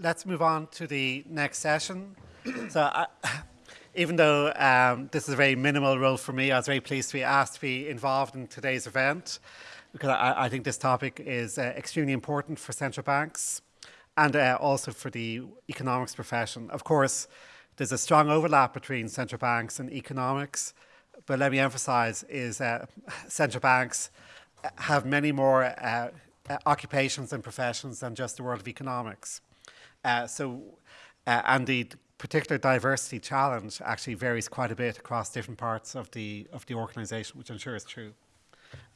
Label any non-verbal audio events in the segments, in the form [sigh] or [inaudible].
let's move on to the next session. so, I, [coughs] even though um, this is a very minimal role for me, I was very pleased to be asked to be involved in today's event because I, I think this topic is uh, extremely important for central banks and uh, also for the economics profession. Of course, there's a strong overlap between central banks and economics, but let me emphasize is uh, [laughs] central banks have many more uh, uh, occupations and professions than just the world of economics. Uh, so, uh, and the particular diversity challenge actually varies quite a bit across different parts of the of the organisation, which I'm sure is true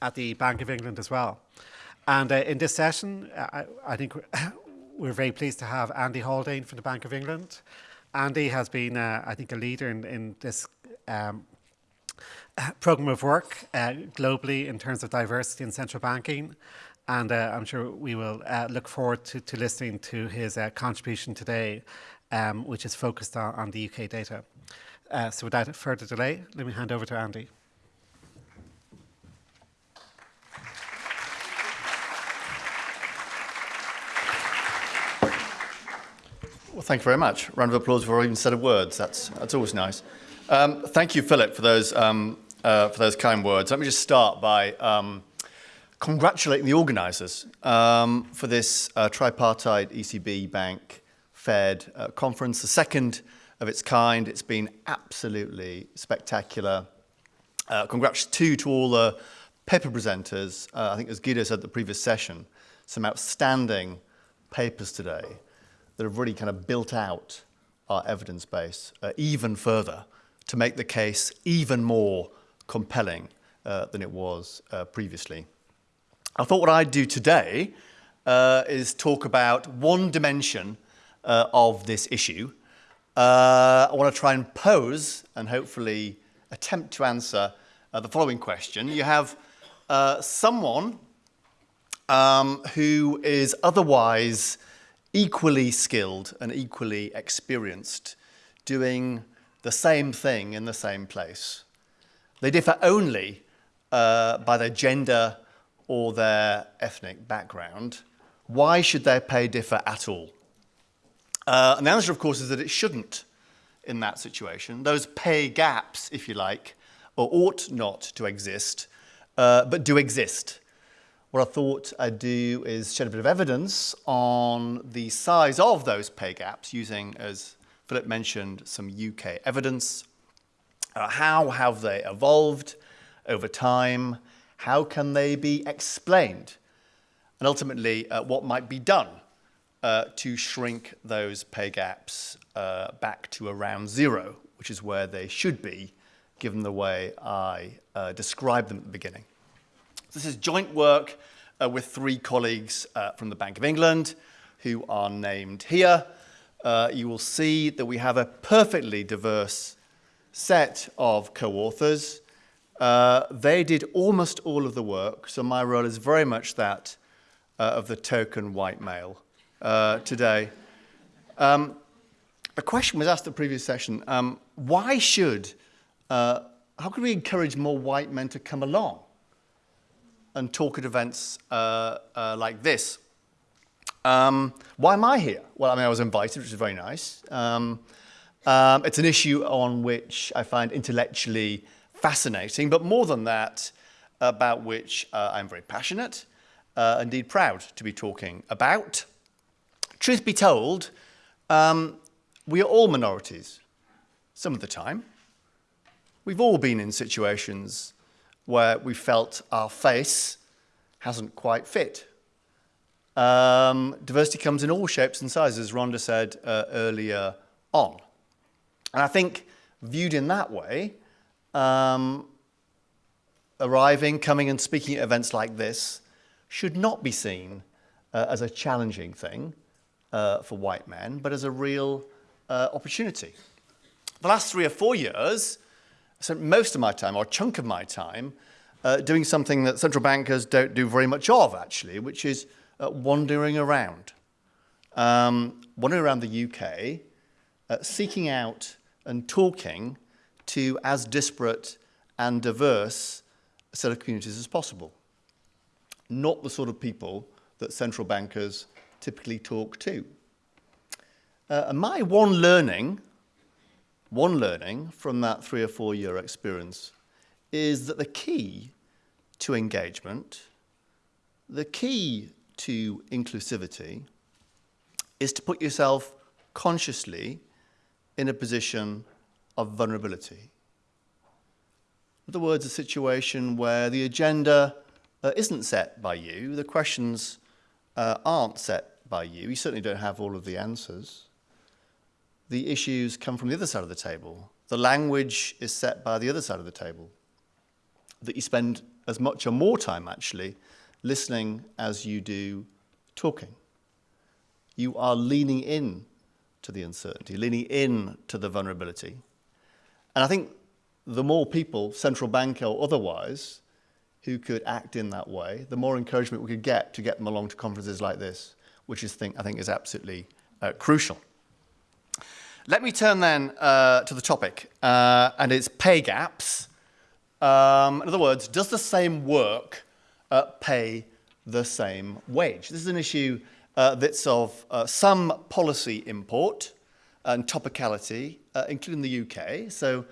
at the Bank of England as well. And uh, in this session, I, I think [laughs] we're very pleased to have Andy Haldane from the Bank of England. Andy has been, uh, I think, a leader in, in this um, [laughs] program of work uh, globally in terms of diversity in central banking. And uh, I'm sure we will uh, look forward to, to listening to his uh, contribution today, um, which is focused on, on the UK data. Uh, so without further delay, let me hand over to Andy. Well, thank you very much. Round of applause for even said of words. That's, that's always nice. Um, thank you, Philip, for those, um, uh, for those kind words. Let me just start by um, congratulating the organisers um, for this uh, tripartite ECB Bank Fed uh, conference, the second of its kind. It's been absolutely spectacular. Uh, congrats too to all the paper presenters. Uh, I think as Guido said at the previous session, some outstanding papers today that have really kind of built out our evidence base uh, even further to make the case even more compelling uh, than it was previously. I thought what I'd do today uh, is talk about one dimension uh, of this issue. Uh, I want to try and pose and hopefully attempt to answer the following question. You have someone um, who is otherwise equally skilled and equally experienced doing the same thing in the same place. They differ only uh, by their gender or their ethnic background. Why should their pay differ at all? Uh, and the answer, of course, is that it shouldn't in that situation. Those pay gaps, if you like, or ought not to exist, uh, but do exist. What I thought I'd do is shed a bit of evidence on the size of those pay gaps using, as Philip mentioned, some UK evidence. Uh, how have they evolved over time? How can they be explained? And ultimately, uh, what might be done uh, to shrink those pay gaps uh, back to around zero, which is where they should be, given the way I uh, described them at the beginning. This is joint work uh, with three colleagues uh, from the Bank of England who are named here. You will see that we have a perfectly diverse set of co-authors. Uh, they did almost all of the work, so my role is very much that uh, of the token white male uh, today. Um, a question was asked at the previous session, um, why should, how could we encourage more white men to come along? and talk at events uh, uh, like this. Um, why am I here? Well, I mean, I was invited, which is very nice. Um, um, it's an issue on which I find intellectually fascinating, but more than that, about which uh, I'm very passionate, uh, indeed proud to be talking about. Truth be told, um, we are all minorities, some of the time. We've all been in situations where we felt our face hasn't quite fit. Um, diversity comes in all shapes and sizes, Rhonda said uh, earlier on. And I think viewed in that way, um, arriving, coming and speaking at events like this should not be seen uh, as a challenging thing uh, for white men, but as a real uh, opportunity. The last three or four years, I spent most of my time, or a chunk of my time, uh, doing something that central bankers don't do very much of, actually, which is uh, wandering around. Um, wandering around the UK, uh, seeking out and talking to as disparate and diverse a set of communities as possible. Not the sort of people that central bankers typically talk to. Uh, my one learning, one learning from that three or four year experience is that the key to engagement, the key to inclusivity, is to put yourself consciously in a position of vulnerability. In other words, a situation where the agenda uh, isn't set by you, the questions uh, aren't set by you, you certainly don't have all of the answers. The issues come from the other side of the table. The language is set by the other side of the table. That you spend as much or more time actually listening as you do talking. You are leaning in to the uncertainty, leaning in to the vulnerability. And I think the more people, central bank or otherwise, who could act in that way, the more encouragement we could get to get them along to conferences like this, which is think, I think is absolutely uh, crucial. Let me turn then uh, to the topic, uh, and it's pay gaps. Um, in other words, does the same work uh, pay the same wage? This is an issue uh, that's of uh, some policy import and topicality, including the UK. So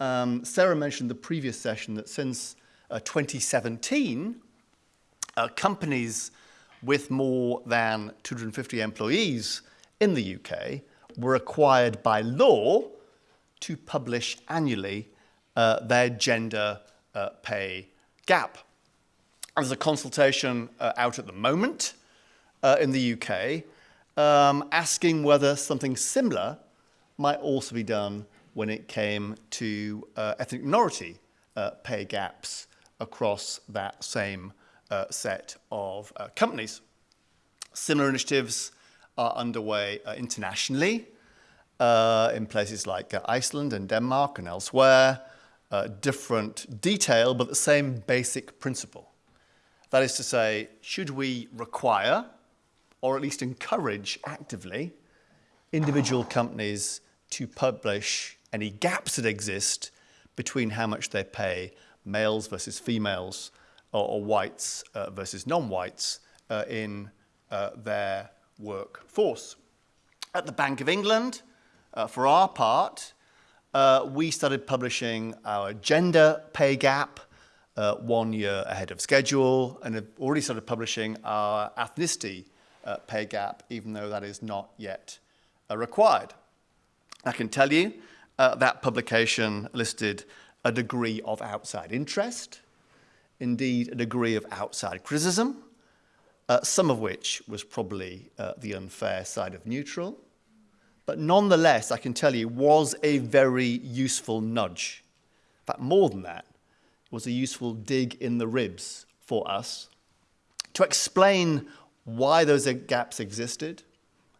um, Sarah mentioned the previous session that since uh, 2017, uh, companies with more than 250 employees in the UK were required by law to publish annually uh, their gender uh, pay gap. There's a consultation uh, out at the moment uh, in the UK um, asking whether something similar might also be done when it came to uh, ethnic minority uh, pay gaps across that same uh, set of uh, companies. Similar initiatives are underway uh, internationally uh, in places like Iceland and Denmark and elsewhere. different detail, but the same basic principle. That is to say, should we require, or at least encourage actively, individual companies to publish any gaps that exist between how much they pay males versus females or, or whites uh, versus non-whites uh, in uh, their workforce. At the Bank of England, uh, for our part, uh, we started publishing our gender pay gap uh, one year ahead of schedule and have already started publishing our ethnicity pay gap, even though that is not yet required. I can tell you uh, that publication listed a degree of outside interest, indeed a degree of outside criticism, uh, some of which was probably uh, the unfair side of neutral, but nonetheless, I can tell you, was a very useful nudge. In fact, more than that, was a useful dig in the ribs for us to explain why those gaps existed.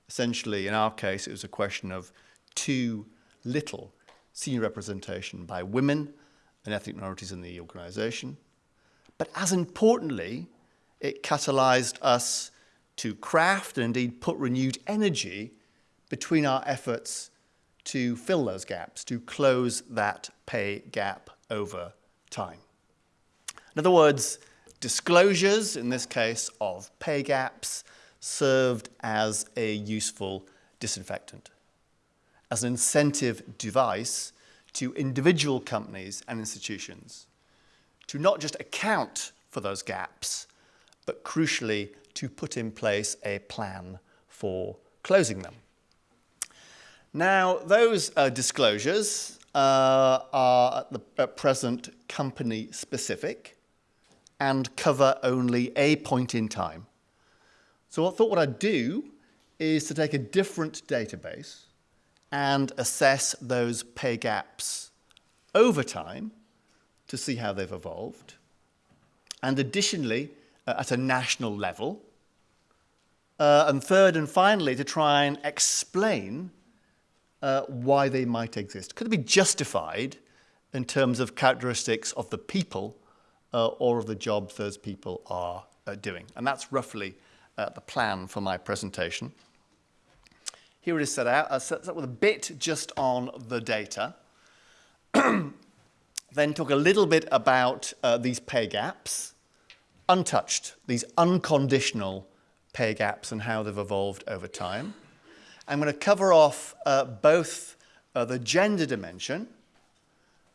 Essentially, in our case, it was a question of too little senior representation by women and ethnic minorities in the organization. But as importantly, it catalyzed us to craft and indeed put renewed energy between our efforts to fill those gaps, to close that pay gap over time. In other words, disclosures, in this case of pay gaps, served as a useful disinfectant as an incentive device to individual companies and institutions to not just account for those gaps, but crucially to put in place a plan for closing them. Now, those uh, disclosures uh, are at, the, at present company specific and cover only a point in time. So I thought what I'd do is to take a different database and assess those pay gaps over time to see how they've evolved. And additionally, uh, at a national level. Uh, and third and finally, to try and explain uh, why they might exist. Could it be justified in terms of characteristics of the people uh, or of the jobs those people are uh, doing? And that's roughly uh, the plan for my presentation. Here it is set out. I'll set up with a bit just on the data. [clears throat] then talk a little bit about uh, these pay gaps, untouched, these unconditional pay gaps and how they've evolved over time. I'm going to cover off uh, both uh, the gender dimension,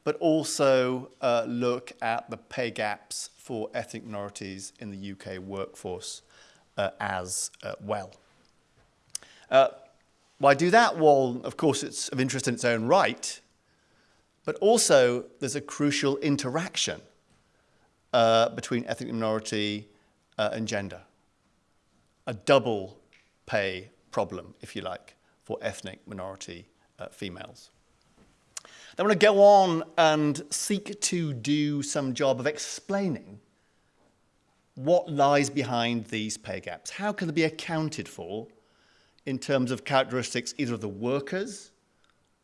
but also uh, look at the pay gaps for ethnic minorities in the UK workforce uh, as uh, well. Uh, why do that? Well, of course, it's of interest in its own right, but also there's a crucial interaction uh, between ethnic minority uh, and gender. A double pay problem, if you like, for ethnic minority uh, females. I want to go on and seek to do some job of explaining what lies behind these pay gaps. How can they be accounted for in terms of characteristics either of the workers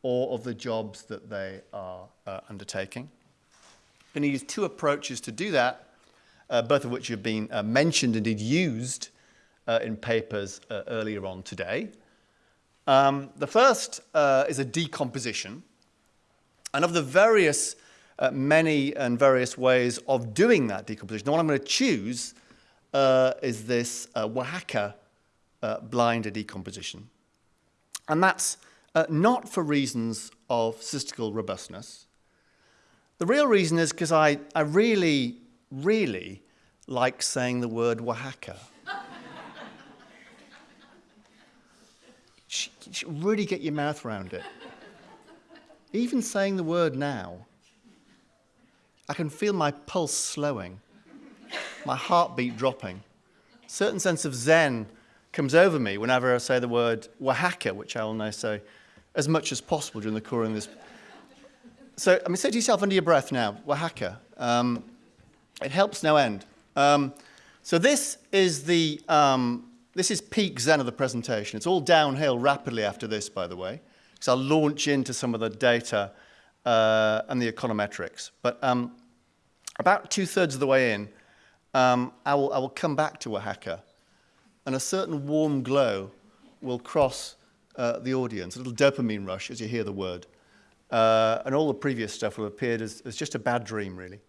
or of the jobs that they are uh, undertaking? going to use two approaches to do that, uh, both of which have been uh, mentioned, indeed used uh, in papers uh, earlier on today. Um, the first uh, is a decomposition. And of the various, uh, many and various ways of doing that decomposition, the one I'm going to choose uh, is this uh, Oaxaca uh, Blinder decomposition. And that's not for reasons of statistical robustness, the real reason is because I, I really, really like saying the word Oaxaca. [laughs] you really get your mouth around it. Even saying the word now, I can feel my pulse slowing, my heartbeat dropping. A certain sense of zen comes over me whenever I say the word Oaxaca, which I will now say as much as possible during the course of this so, I mean, say to yourself under your breath now, Oaxaca. Um, it helps no end. Um, so this is the, um, this is peak zen of the presentation. It's all downhill rapidly after this, by the way, because I'll launch into some of the data uh, and the econometrics. But um, about two-thirds of the way in, um, I, will, I will come back to Oaxaca, and a certain warm glow will cross uh, the audience, a little dopamine rush as you hear the word. Uh, and all the previous stuff will have appeared as, as just a bad dream, really.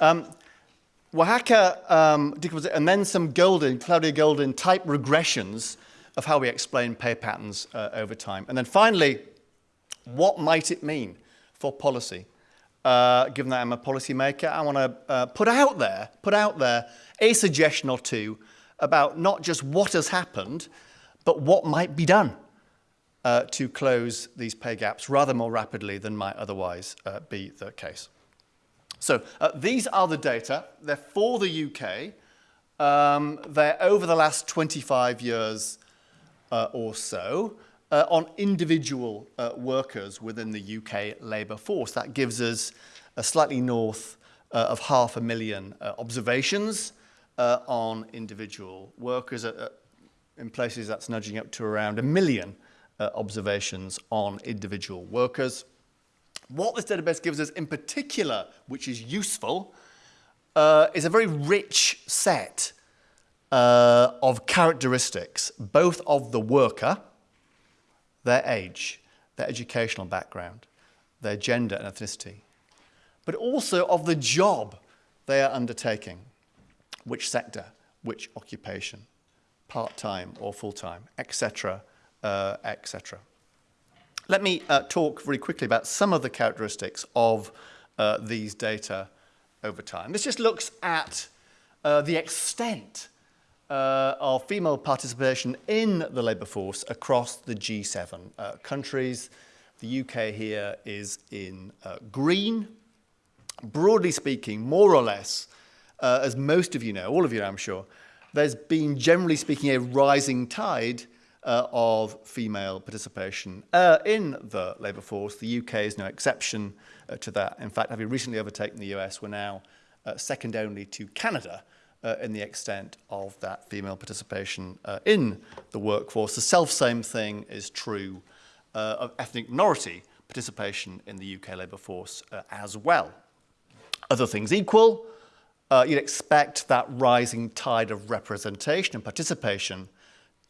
Um, Oaxaca, um, and then some Goldin, Claudia Goldin type regressions of how we explain pay patterns uh, over time. And then finally, what might it mean for policy? Uh, given that I'm a policymaker, I want to uh, put out there, put out there a suggestion or two about not just what has happened, but what might be done uh, to close these pay gaps rather more rapidly than might otherwise uh, be the case. So uh, these are the data. They're for the UK. Um, they're over the last 25 years uh, or so uh, on individual uh, workers within the UK labour force. That gives us a slightly north of half a million observations on individual workers. in places that's nudging up to around a million uh, observations on individual workers. What this database gives us in particular, which is useful, uh, is a very rich set uh, of characteristics, both of the worker, their age, their educational background, their gender and ethnicity, but also of the job they are undertaking, which sector, which occupation, part-time or full-time, etc., uh, etc. Let me uh, talk very quickly about some of the characteristics of uh, these data over time. This just looks at uh, the extent uh, of female participation in the labour force across the G7 uh, countries. The UK here is in green. Broadly speaking, more or less, as most of you know, all of you I'm sure, there's been, generally speaking, a rising tide uh, of female participation uh, in the labour force. The UK is no exception uh, to that. In fact, having recently overtaken the US, we're now uh, second only to Canada uh, in the extent of that female participation uh, in the workforce. The self-same thing is true uh, of ethnic minority participation in the UK labour force uh, as well. Other things equal, uh, you'd expect that rising tide of representation and participation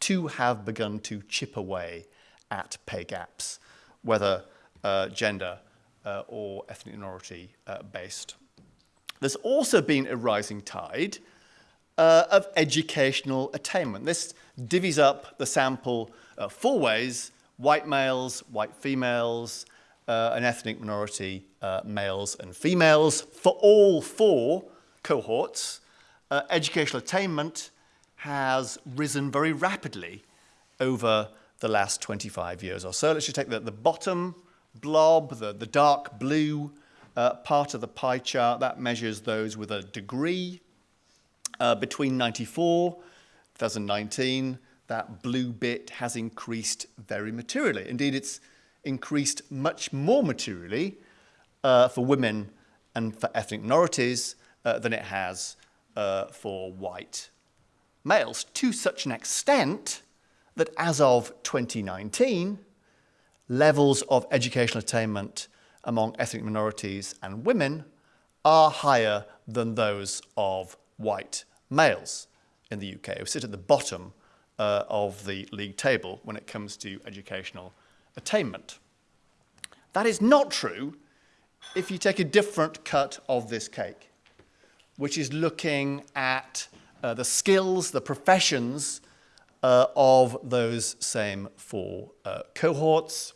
to have begun to chip away at pay gaps, whether uh, gender uh, or ethnic minority uh, based. There's also been a rising tide uh, of educational attainment. This divvies up the sample uh, four ways, white males, white females, uh, an ethnic minority, uh, males and females. For all four cohorts, uh, educational attainment has risen very rapidly over the last 25 years or so. Let's just take the, the bottom blob, the, the dark blue uh, part of the pie chart. That measures those with a degree. Uh, between 94, 2019, that blue bit has increased very materially. Indeed, it's increased much more materially uh, for women and for ethnic minorities uh, than it has uh, for white males, to such an extent that as of 2019, levels of educational attainment among ethnic minorities and women are higher than those of white males in the UK, who sit at the bottom uh, of the league table when it comes to educational attainment. That is not true if you take a different cut of this cake, which is looking at uh, the skills, the professions uh, of those same four uh, cohorts.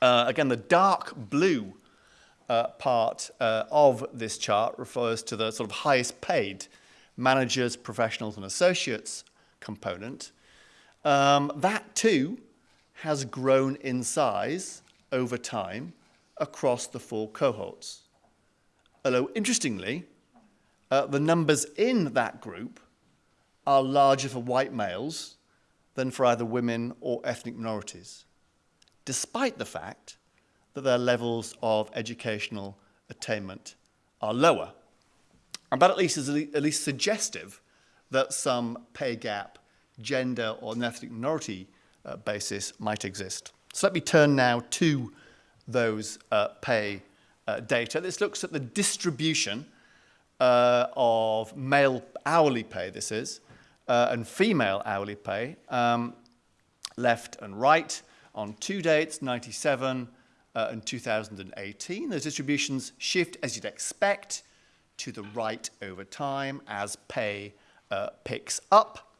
Uh, again, the dark blue uh, part of this chart refers to the sort of highest paid managers, professionals, and associates component. Um, that too has grown in size over time across the four cohorts. Although, interestingly, uh, the numbers in that group are larger for white males than for either women or ethnic minorities, despite the fact that their levels of educational attainment are lower. And that at least is at least suggestive that some pay gap, gender or ethnic minority uh, basis might exist. So let me turn now to those uh, pay uh, data. This looks at the distribution uh, of male hourly pay, this is, uh, and female hourly pay, um, left and right, on two dates, 97 uh, and 2018. Those distributions shift, as you'd expect, to the right over time as pay uh, picks up.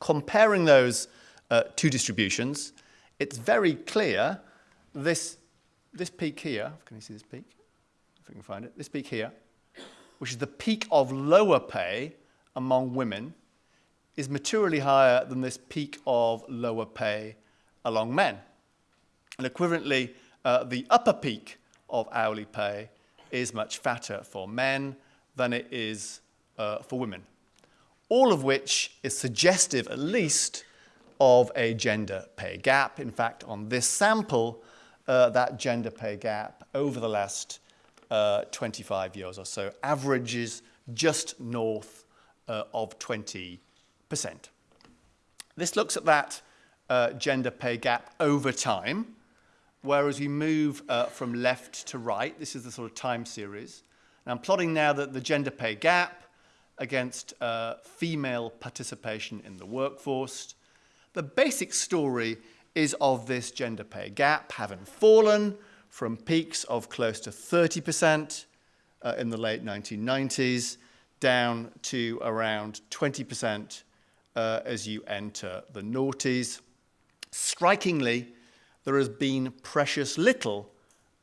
Comparing those uh, two distributions, it's very clear this, this peak here, can you see this peak? If we can find it, this peak here, which is the peak of lower pay among women, is materially higher than this peak of lower pay among men. And equivalently, uh, the upper peak of hourly pay is much fatter for men than it is uh, for women. All of which is suggestive, at least, of a gender pay gap. In fact, on this sample, uh, that gender pay gap over the last uh, 25 years or so averages just north uh, of 20%. this looks at that uh, gender pay gap over time, whereas we move uh, from left to right. This is the sort of time series. And I'm plotting now the, the gender pay gap against uh, female participation in the workforce. The basic story is of this gender pay gap having fallen from peaks of close to 30% uh, in the late 1990s down to around 20% uh, as you enter the noughties. Strikingly, there has been precious little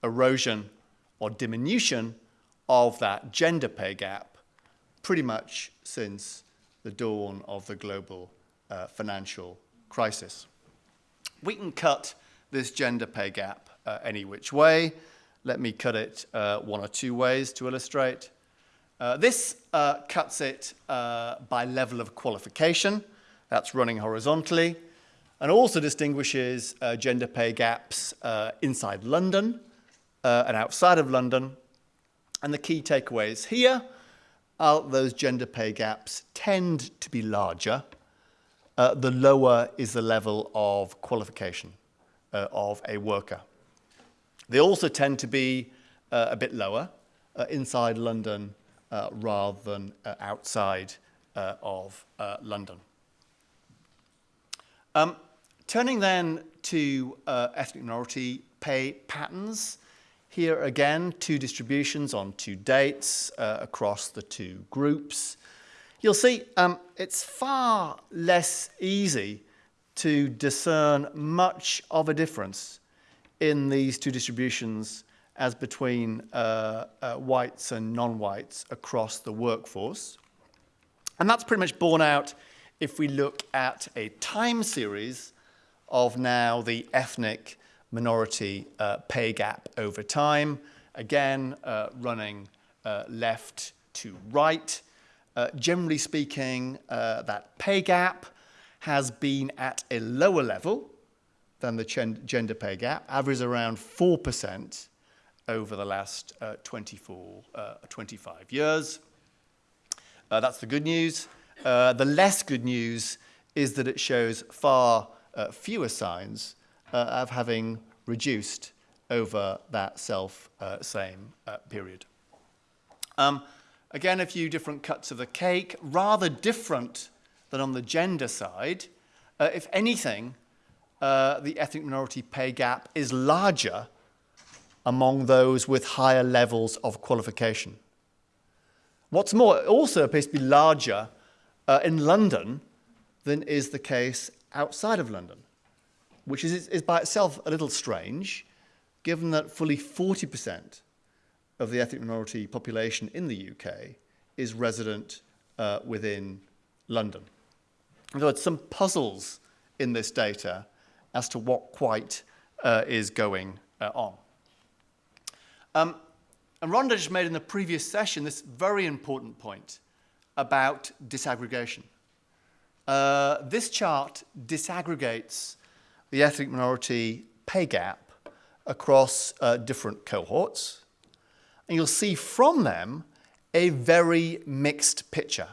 erosion or diminution of that gender pay gap pretty much since the dawn of the global uh, financial crisis. We can cut this gender pay gap uh, any which way. Let me cut it uh, one or two ways to illustrate. Uh, this uh, cuts it uh, by level of qualification. That's running horizontally. And also distinguishes uh, gender pay gaps uh, inside London uh, and outside of London. And the key takeaways here are those gender pay gaps tend to be larger. the lower is the level of qualification of a worker. They also tend to be a bit lower inside London uh, rather than uh, outside uh, of uh, London. Um, turning then to uh, ethnic minority pay patterns, here again, two distributions on two dates uh, across the two groups. you'll see um, it's far less easy to discern much of a difference in these two distributions as between uh, uh, whites and non-whites across the workforce. And that's pretty much borne out if we look at a time series of now the ethnic minority uh, pay gap over time, again uh, running uh, left to right. Uh, generally speaking, uh, that pay gap has been at a lower level than the gender pay gap, average around 4% over the last uh, 24, 25 years. that's the good news. the less good news is that it shows far uh, fewer signs uh, of having reduced over that self uh, same uh, period. Um, again, a few different cuts of the cake, rather different than on the gender side. Uh, if anything, uh, the ethnic minority pay gap is larger among those with higher levels of qualification. What's more, it also appears to be larger in London than is the case outside of London, which is, is by itself a little strange, given that fully 40% of the ethnic minority population in the UK is resident uh, within London. In other words, some puzzles in this data as to what quite uh, is going uh, on. Um, and Rhonda just made in the previous session this very important point about disaggregation. Uh, this chart disaggregates the ethnic minority pay gap across uh, different cohorts. And you'll see from them a very mixed picture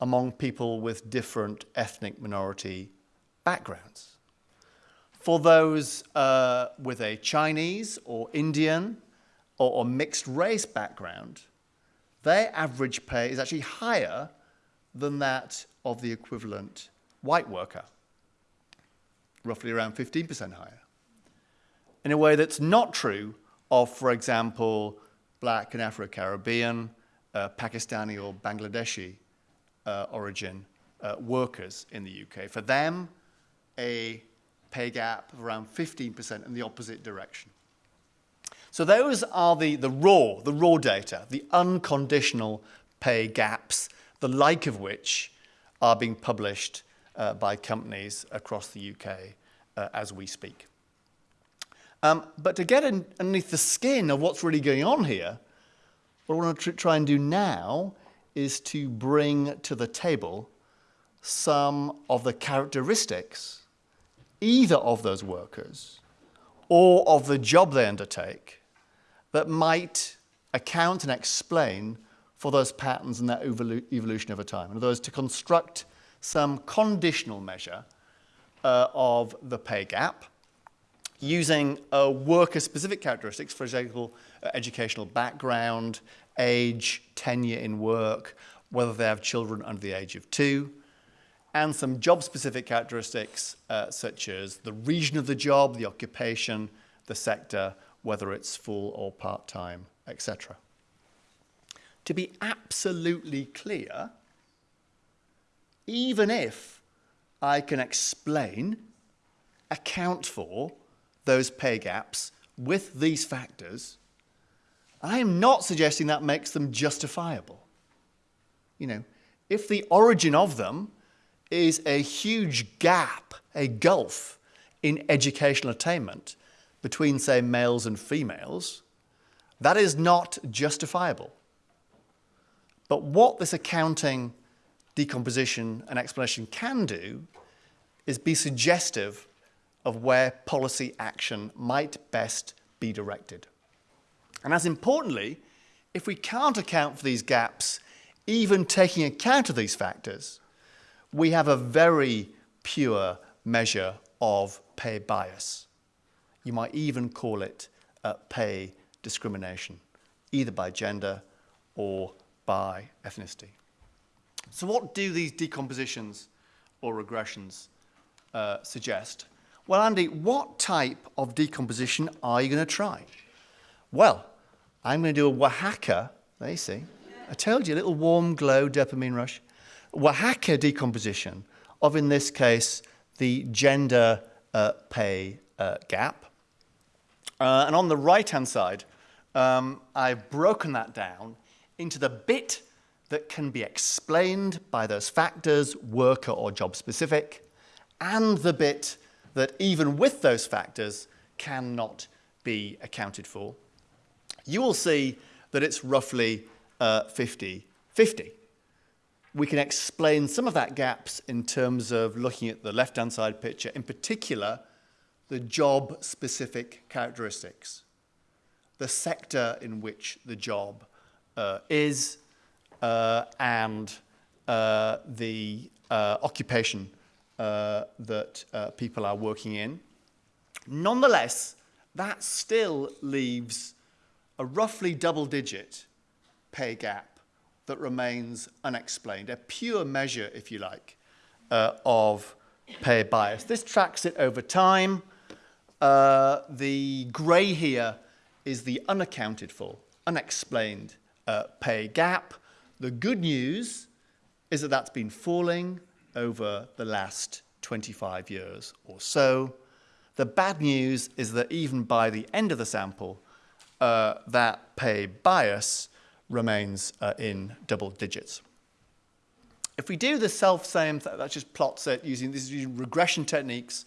among people with different ethnic minority backgrounds. For those uh, with a Chinese or Indian or, or mixed race background, their average pay is actually higher than that of the equivalent white worker, roughly around 15% higher. In a way that's not true of, for example, black and Afro-Caribbean, uh, Pakistani or Bangladeshi uh, origin uh, workers in the UK. For them, a pay gap of around 15% in the opposite direction. So those are the, the raw, the raw data, the unconditional pay gaps the like of which are being published uh, by companies across the UK uh, as we speak. Um, but to get in, underneath the skin of what's really going on here, what I want to try and do now is to bring to the table some of the characteristics either of those workers or of the job they undertake that might account and explain for those patterns and that evolution over time. In other words, to construct some conditional measure uh, of the pay gap using uh, worker-specific characteristics, for example, uh, educational background, age, tenure in work, whether they have children under the age of two, and some job-specific characteristics uh, such as the region of the job, the occupation, the sector, whether it's full or part-time, etc to be absolutely clear, even if I can explain, account for those pay gaps with these factors, I am not suggesting that makes them justifiable. You know, if the origin of them is a huge gap, a gulf in educational attainment between, say, males and females, that is not justifiable. But what this accounting decomposition and explanation can do is be suggestive of where policy action might best be directed. And as importantly, if we can't account for these gaps, even taking account of these factors, we have a very pure measure of pay bias. You might even call it uh, pay discrimination, either by gender or by ethnicity. So what do these decompositions or regressions uh, suggest? Well, Andy, what type of decomposition are you going to try? Well, I'm going to do a Oaxaca, there you see, I told you, a little warm glow dopamine rush. Oaxaca decomposition of, in this case, the gender uh, pay uh, gap. Uh, and on the right-hand side, um, I've broken that down into the bit that can be explained by those factors, worker or job specific, and the bit that even with those factors cannot be accounted for. You will see that it's roughly 50-50. Uh, we can explain some of that gaps in terms of looking at the left-hand side picture, in particular, the job-specific characteristics, the sector in which the job is, uh, and uh, the uh, occupation uh, that uh, people are working in. Nonetheless, that still leaves a roughly double-digit pay gap that remains unexplained, a pure measure, if you like, of pay bias. This tracks it over time. Uh, the grey here is the unaccounted for, unexplained uh, pay gap. The good news is that that's been falling over the last 25 years or so. The bad news is that even by the end of the sample, uh, that pay bias remains uh, in double digits. If we do the self-same, that just plots it using, using regression techniques,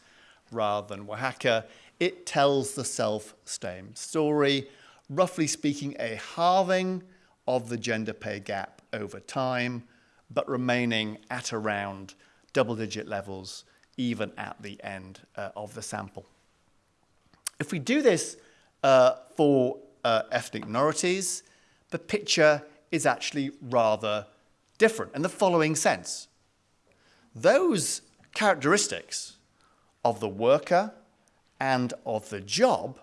rather than Oaxaca, it tells the self-same story. Roughly speaking, a halving of the gender pay gap over time, but remaining at around double-digit levels even at the end uh, of the sample. If we do this uh, for uh, ethnic minorities, the picture is actually rather different in the following sense. Those characteristics of the worker and of the job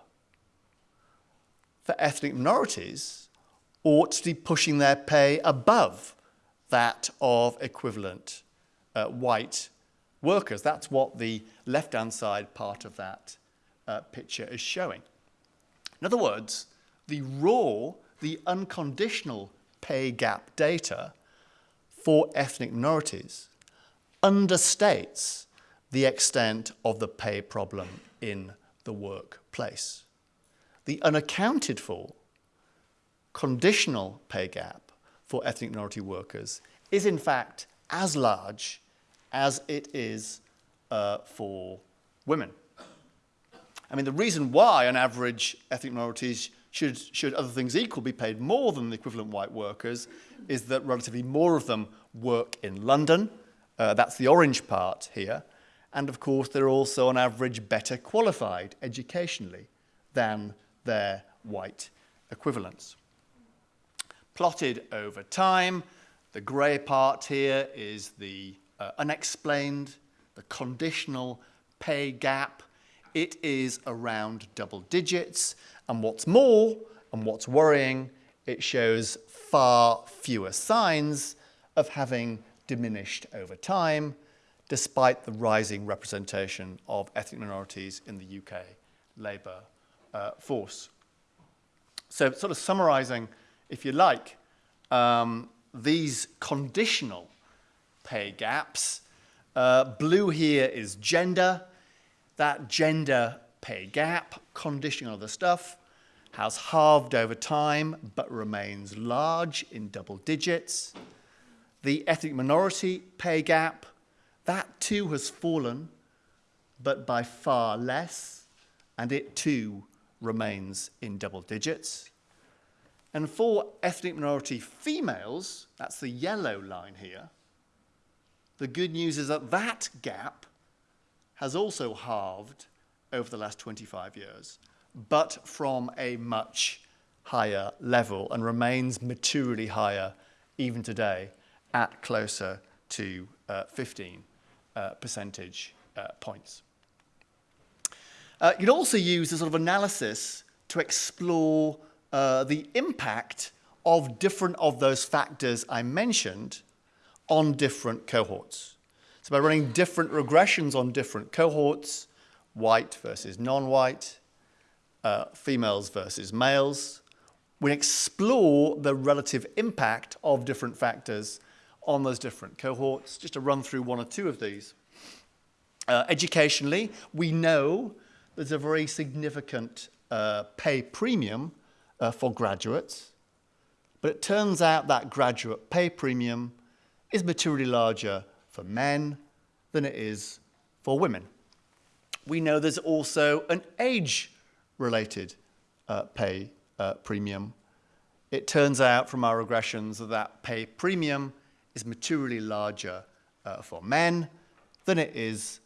for ethnic minorities ought to be pushing their pay above that of equivalent uh, white workers. That's what the left-hand side part of that uh, picture is showing. In other words, the raw, the unconditional pay gap data for ethnic minorities understates the extent of the pay problem in the workplace. The unaccounted for conditional pay gap for ethnic minority workers is in fact as large as it is uh, for women. I mean, the reason why, on average, ethnic minorities should, should, other things equal, be paid more than the equivalent white workers is that relatively more of them work in London. Uh, that's the orange part here. And of course, they're also on average better qualified educationally than their white equivalents. Plotted over time, the grey part here is the uh, unexplained, the conditional pay gap. It is around double digits. And what's more, and what's worrying, it shows far fewer signs of having diminished over time despite the rising representation of ethnic minorities in the UK labour uh, force. So sort of summarising, if you like, um, these conditional pay gaps. Uh, blue here is gender. That gender pay gap, conditional other stuff, has halved over time but remains large in double digits. The ethnic minority pay gap that too has fallen, but by far less, and it too remains in double digits. And for ethnic minority females, that's the yellow line here, the good news is that that gap has also halved over the last 25 years, but from a much higher level and remains materially higher even today at closer to uh, 15 uh, percentage uh, points. Uh, you can also use a sort of analysis to explore uh, the impact of different of those factors I mentioned on different cohorts. So by running different regressions on different cohorts, white versus non-white, uh, females versus males, we explore the relative impact of different factors on those different cohorts. Just to run through one or two of these. Uh, educationally, we know there's a very significant uh, pay premium uh, for graduates, but it turns out that graduate pay premium is materially larger for men than it is for women. We know there's also an age-related uh, pay uh, premium. It turns out from our regressions that that pay premium is materially larger uh, for men than it is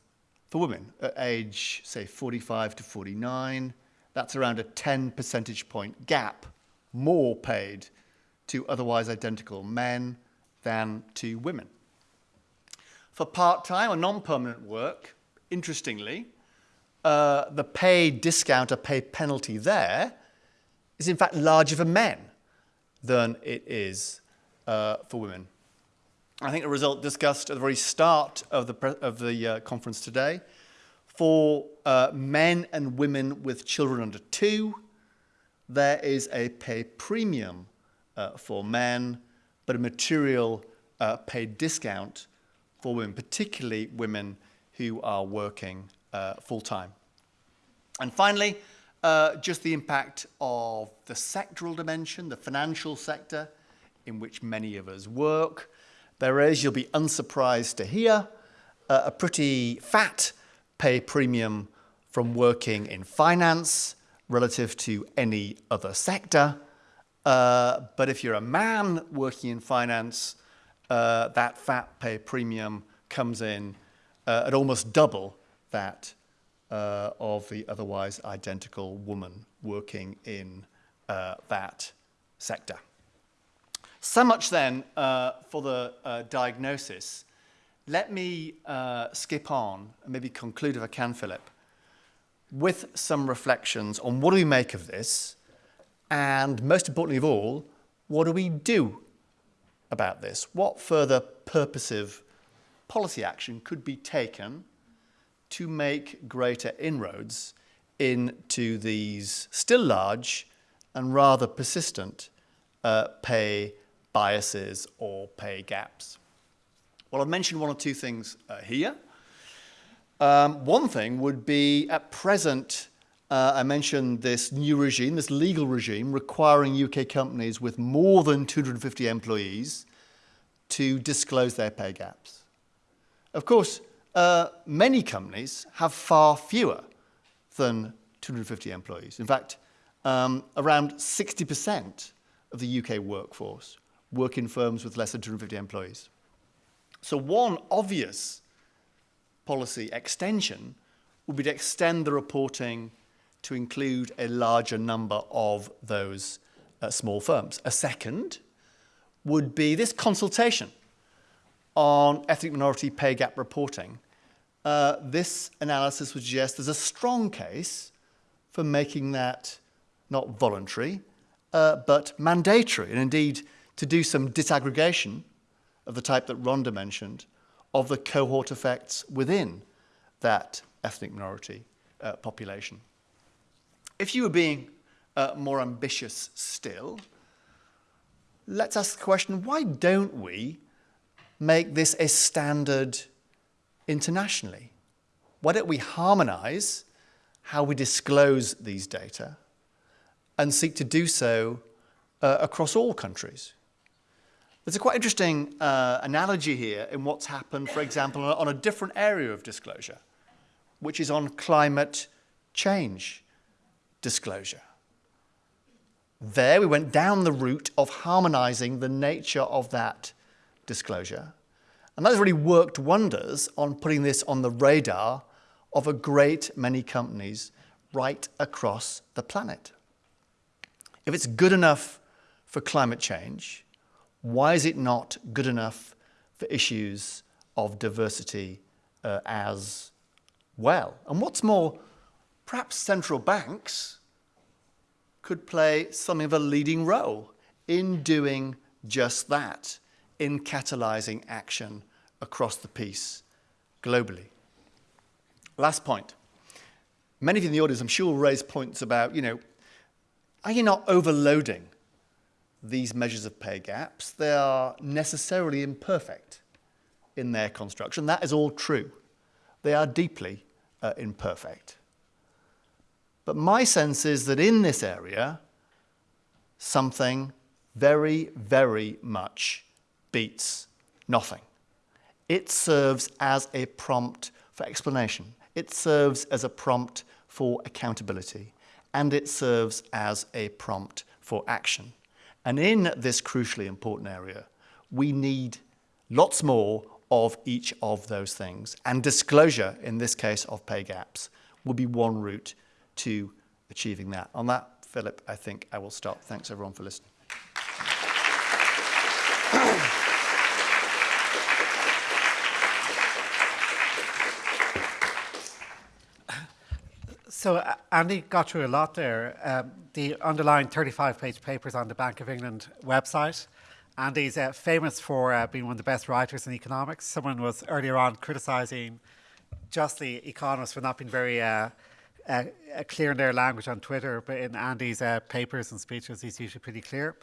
for women at age, say, 45 to 49. That's around a 10 percentage point gap more paid to otherwise identical men than to women. For part-time or non-permanent work, interestingly, uh, the pay discount or pay penalty there is in fact larger for men than it is uh, for women. I think the result discussed at the very start of the, of the uh, conference today. For uh, men and women with children under two, there is a pay premium uh, for men, but a material uh, pay discount for women, particularly women who are working uh, full-time. And finally, uh, just the impact of the sectoral dimension, the financial sector in which many of us work, there is, you'll be unsurprised to hear, uh, a pretty fat pay premium from working in finance relative to any other sector. Uh, but if you're a man working in finance, uh, that fat pay premium comes in uh, at almost double that uh, of the otherwise identical woman working in uh, that sector. So much then uh, for the diagnosis. Let me uh, skip on and maybe conclude, if I can, Philip, with some reflections on what do we make of this, and most importantly of all, what do we do about this? What further purposive policy action could be taken to make greater inroads into these still large and rather persistent uh, pay biases or pay gaps. Well, I've mentioned one or two things uh, here. Um, one thing would be at present, uh, I mentioned this new regime, this legal regime requiring UK companies with more than 250 employees to disclose their pay gaps. Of course, uh, many companies have far fewer than 250 employees. In fact, um, around 60% of the UK workforce work in firms with less than 250 employees. So one obvious policy extension would be to extend the reporting to include a larger number of those uh, small firms. A second would be this consultation on ethnic minority pay gap reporting. Uh, this analysis would suggest there's a strong case for making that not voluntary, uh, but mandatory. And indeed, to do some disaggregation of the type that Rhonda mentioned of the cohort effects within that ethnic minority uh, population. If you were being uh, more ambitious still, let's ask the question, why don't we make this a standard internationally? Why don't we harmonize how we disclose these data and seek to do so uh, across all countries? There's a quite interesting uh, analogy here in what's happened, for example, on a different area of disclosure, which is on climate change disclosure. There we went down the route of harmonizing the nature of that disclosure. And that has really worked wonders on putting this on the radar of a great many companies right across the planet. If it's good enough for climate change, why is it not good enough for issues of diversity uh, as well? And what's more, perhaps central banks could play something of a leading role in doing just that, in catalyzing action across the piece globally. Last point. Many of you in the audience, I'm sure, will raise points about, you know, are you not overloading these measures of pay gaps, they are necessarily imperfect in their construction. That is all true. They are deeply uh, imperfect. But my sense is that in this area, something very, very much beats nothing. It serves as a prompt for explanation. It serves as a prompt for accountability. And it serves as a prompt for action. And in this crucially important area, we need lots more of each of those things. And disclosure, in this case of pay gaps, will be one route to achieving that. On that, Philip, I think I will stop. Thanks everyone for listening. So uh, Andy got through a lot there. Um, the underlying 35-page papers on the Bank of England website. Andy's uh, famous for uh, being one of the best writers in economics. Someone was earlier on criticising justly economists for not being very uh, uh, uh, clear in their language on Twitter, but in Andy's papers and speeches, he's usually pretty clear.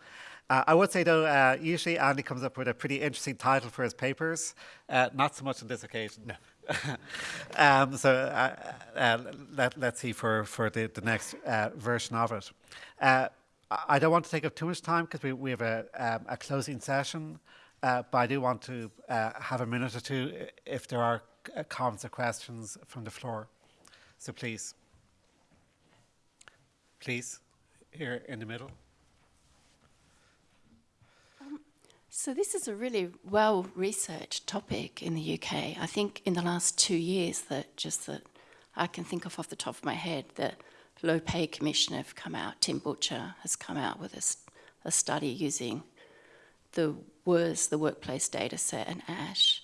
Uh, I would say, though, uh, usually Andy comes up with a pretty interesting title for his papers, uh, not so much on this occasion. No. [laughs] um, so uh, uh, let, us see for, for the, the next uh, version of it. I don't want to take up too much time because we, we have a, um, a closing session, but I do want to have a minute or two if there are comments or questions from the floor. So please. Please, here in the middle. So this is a really well-researched topic in the UK. I think in the last two years that just that I can think of off the top of my head, the Low Pay Commission have come out, Tim Butcher has come out with a, a study using the WERS, the Workplace Data Set, and ASH.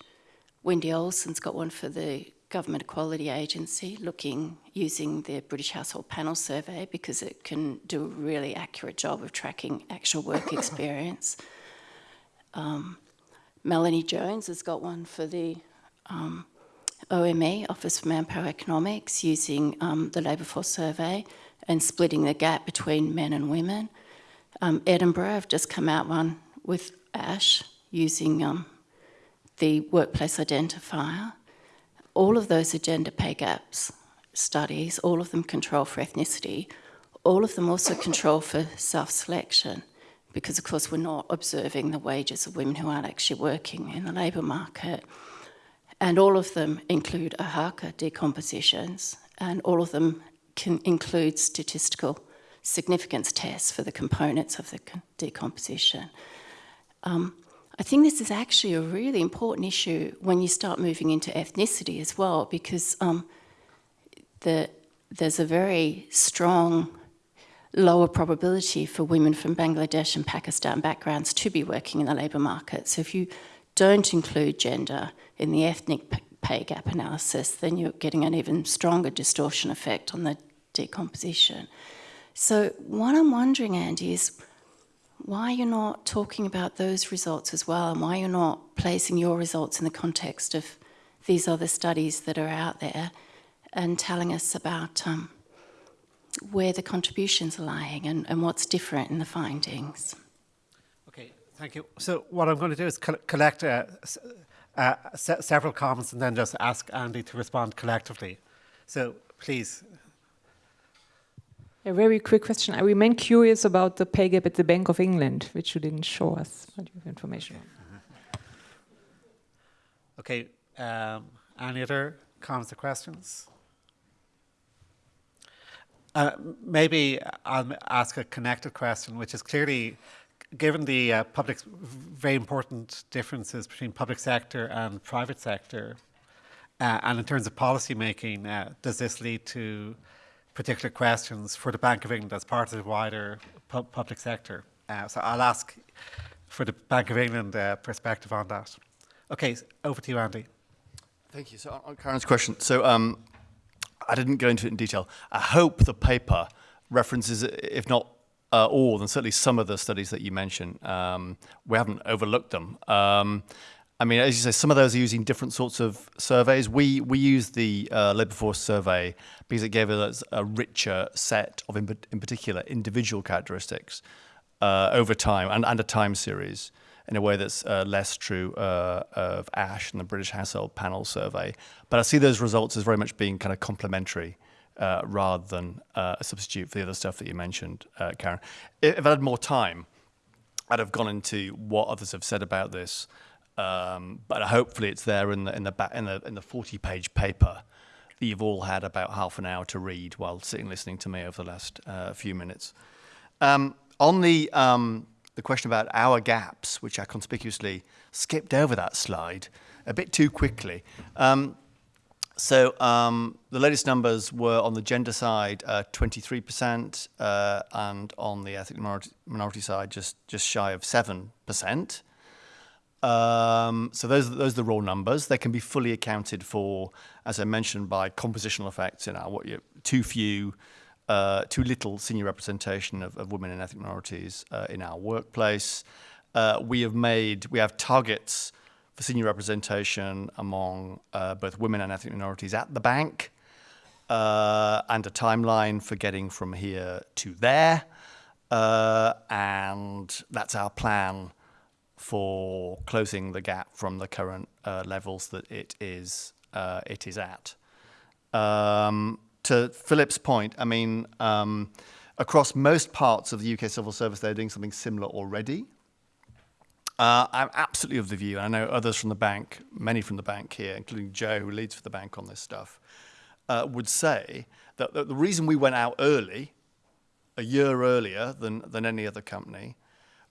Wendy Olsen's got one for the Government Equality Agency, looking using the British Household Panel Survey because it can do a really accurate job of tracking actual work [coughs] experience. Um, Melanie Jones has got one for the um, OME, Office for Manpower Economics, using um, the labour force survey and splitting the gap between men and women. Um, Edinburgh have just come out one with ASH using um, the workplace identifier. All of those are gender pay gaps studies, all of them control for ethnicity, all of them also control for self-selection because of course we're not observing the wages of women who aren't actually working in the labour market. And all of them include Oaxaca decompositions and all of them can include statistical significance tests for the components of the decomposition. Um, I think this is actually a really important issue when you start moving into ethnicity as well because um, the, there's a very strong lower probability for women from Bangladesh and Pakistan backgrounds to be working in the labour market. So if you don't include gender in the ethnic pay gap analysis, then you're getting an even stronger distortion effect on the decomposition. So what I'm wondering, Andy, is why you're not talking about those results as well and why you're not placing your results in the context of these other studies that are out there and telling us about um, where the contributions are lying and, and what's different in the findings. Okay, thank you. So what I'm going to do is co collect uh, uh, se several comments and then just ask Andy to respond collectively. So please. A very quick question. I remain curious about the pay gap at the Bank of England, which you didn't show us. What do you have information on? Okay. Um, any other comments or questions? Uh, maybe I'll ask a connected question, which is clearly, given the uh, public, very important differences between public sector and private sector, uh, and in terms of policy making, uh, does this lead to particular questions for the Bank of England as part of the wider pu public sector? Uh, so I'll ask for the Bank of England perspective on that. Okay, over to you, Andy. Thank you. So on Karen's question, so um, I didn't go into it in detail. I hope the paper references, if not uh, all, then certainly some of the studies that you mentioned. Um, we haven't overlooked them. Um, I mean, as you say, some of those are using different sorts of surveys. We we use the uh, labour force survey because it gave us a richer set of, in, in particular, individual characteristics uh, over time and, and a time series in a way that's uh, less true uh, of ASH and the British Household Panel Survey. But I see those results as very much being kind of complementary uh, rather than uh, a substitute for the other stuff that you mentioned, uh, Karen. If, I had more time, I'd have gone into what others have said about this, um, but hopefully it's there in the in the back in the in the forty page paper that you've all had about half an hour to read while sitting listening to me over the last uh, few minutes. Um, on the um, the question about our gaps, which I conspicuously skipped over that slide a bit too quickly. Um, so um, the latest numbers were on the gender side, uh, 23%, uh, and on the ethnic minority, minority side, just just shy of 7%. Um, so those those are the raw numbers. They can be fully accounted for, as I mentioned, by compositional effects in our what you too few, uh, too little senior representation of, of women and ethnic minorities uh, in our workplace. Uh, we have made we have targets for senior representation among uh, both women and ethnic minorities at the bank, uh, and a timeline for getting from here to there. Uh, and that's our plan for closing the gap from the current levels that it is it is at. Um, to Philip's point, I mean, um, across most parts of the UK civil service, they're doing something similar already. Uh, I'm absolutely of the view, and I know others from the bank, many from the bank here, including Joe, who leads for the bank on this stuff, uh, would say that the, the reason we went out early, a year earlier than, than any other company,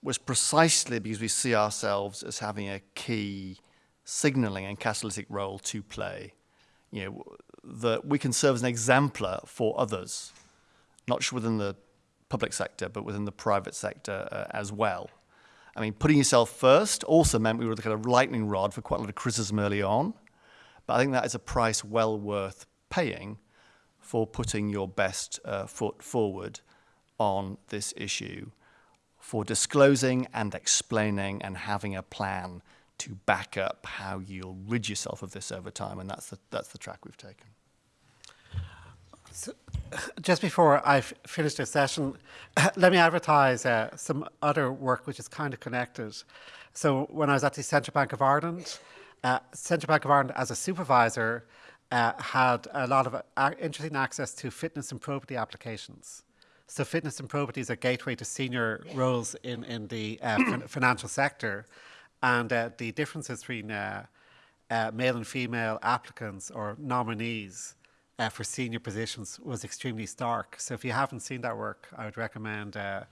was precisely because we see ourselves as having a key signaling and catalytic role to play. You know, that we can serve as an exemplar for others, not just within the public sector, but within the private sector uh, as well. I mean, putting yourself first also meant we were the kind of lightning rod for quite a lot of criticism early on. But I think that is a price well worth paying for putting your best uh, foot forward on this issue, for disclosing and explaining and having a plan to back up how you'll rid yourself of this over time. And that's the, that's the track we've taken. So, just before I finish this session, [coughs] let me advertise uh, some other work which is kind of connected. So when I was at the Central Bank of Ireland, uh, Central Bank of Ireland as a supervisor uh, had a lot of uh, interesting access to fitness and probity applications. So fitness and probity is a gateway to senior roles in, in the uh, financial sector. And uh, the differences between uh, uh, male and female applicants or nominees uh, for senior positions was extremely stark. So if you haven't seen that work, I would recommend uh,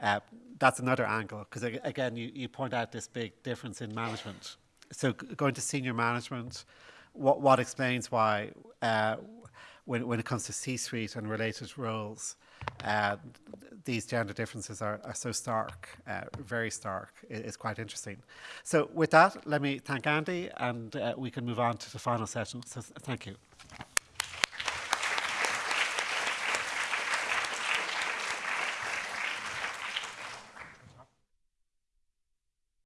uh, that's another angle because again, you, you point out this big difference in management. So going to senior management, what what explains why when when it comes to C-suite and related roles, uh, these gender differences are, are so stark, uh, very stark. It, it's quite interesting. So with that, let me thank Andy, and uh, we can move on to the final session. So thank you.